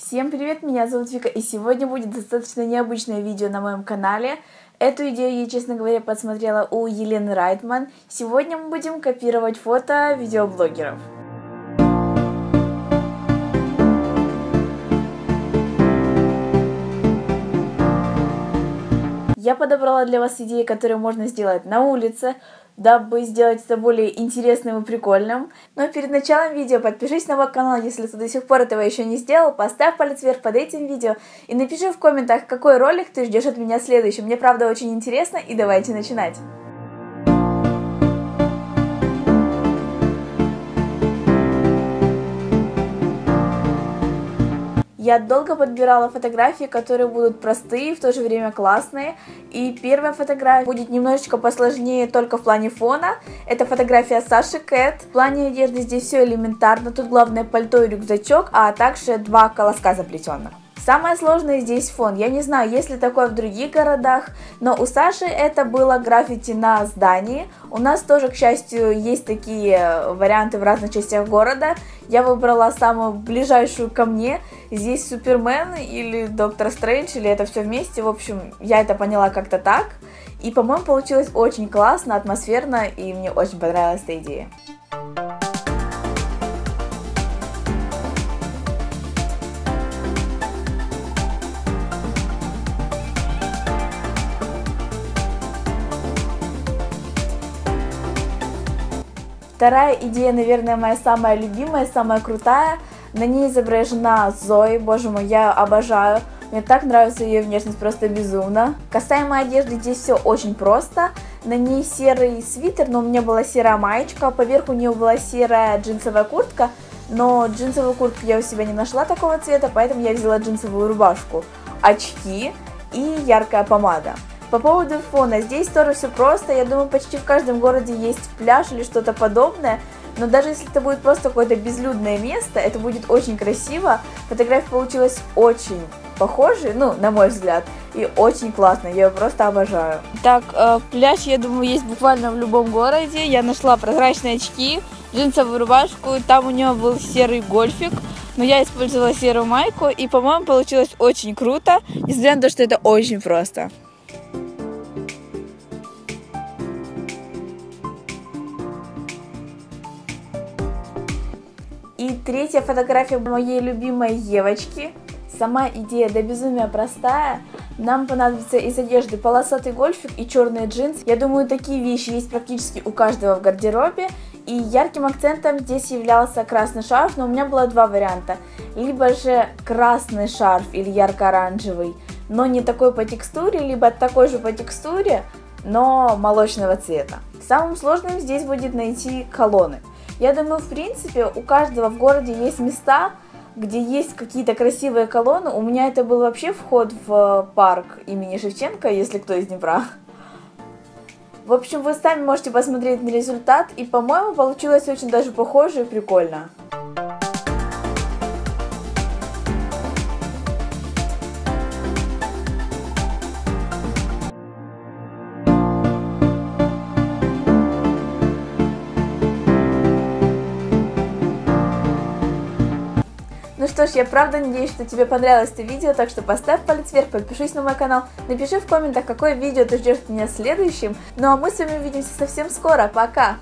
Всем привет, меня зовут Вика, и сегодня будет достаточно необычное видео на моем канале. Эту идею я, честно говоря, подсмотрела у Елены Райтман. Сегодня мы будем копировать фото видеоблогеров. Я подобрала для вас идеи, которые можно сделать на улице, дабы сделать это более интересным и прикольным. Но перед началом видео подпишись на мой канал, если ты до сих пор этого еще не сделал, поставь палец вверх под этим видео и напиши в комментах, какой ролик ты ждешь от меня следующим. Мне правда очень интересно, и давайте начинать. Я долго подбирала фотографии, которые будут простые, в то же время классные. И первая фотография будет немножечко посложнее только в плане фона. Это фотография Саши Кэт. В плане одежды здесь все элементарно. Тут главное пальто и рюкзачок, а также два колоска заплетенных. Самое сложное здесь фон. Я не знаю, есть ли такое в других городах, но у Саши это было граффити на здании. У нас тоже, к счастью, есть такие варианты в разных частях города. Я выбрала самую ближайшую ко мне. Здесь Супермен или Доктор Стрэндж, или это все вместе. В общем, я это поняла как-то так. И, по-моему, получилось очень классно, атмосферно, и мне очень понравилась эта идея. Вторая идея, наверное, моя самая любимая, самая крутая. На ней изображена Зои, боже мой, я обожаю. Мне так нравится ее внешность, просто безумно. Касаемо одежды, здесь все очень просто. На ней серый свитер, но у меня была серая маечка, поверх у нее была серая джинсовая куртка, но джинсовую куртку я у себя не нашла такого цвета, поэтому я взяла джинсовую рубашку, очки и яркая помада. По поводу фона, здесь тоже все просто, я думаю, почти в каждом городе есть пляж или что-то подобное, но даже если это будет просто какое-то безлюдное место, это будет очень красиво, фотография получилась очень похожей, ну, на мой взгляд, и очень классно, я ее просто обожаю. Так, э, пляж, я думаю, есть буквально в любом городе, я нашла прозрачные очки, джинсовую рубашку, там у нее был серый гольфик, но я использовала серую майку, и, по-моему, получилось очень круто, несмотря на то, что это очень просто. И третья фотография моей любимой Евочки. Сама идея до безумия простая. Нам понадобится из одежды полосатый гольфик и черные джинсы. Я думаю, такие вещи есть практически у каждого в гардеробе. И ярким акцентом здесь являлся красный шарф, но у меня было два варианта. Либо же красный шарф или ярко-оранжевый, но не такой по текстуре, либо такой же по текстуре, но молочного цвета. Самым сложным здесь будет найти колонны. Я думаю, в принципе, у каждого в городе есть места, где есть какие-то красивые колонны. У меня это был вообще вход в парк имени Шевченко, если кто из Днепра. В общем, вы сами можете посмотреть на результат, и, по-моему, получилось очень даже похоже и прикольно. Что ж, я правда надеюсь, что тебе понравилось это видео, так что поставь палец вверх, подпишись на мой канал, напиши в комментах, какое видео ты ждешь от меня следующим. Ну а мы с вами увидимся совсем скоро, пока!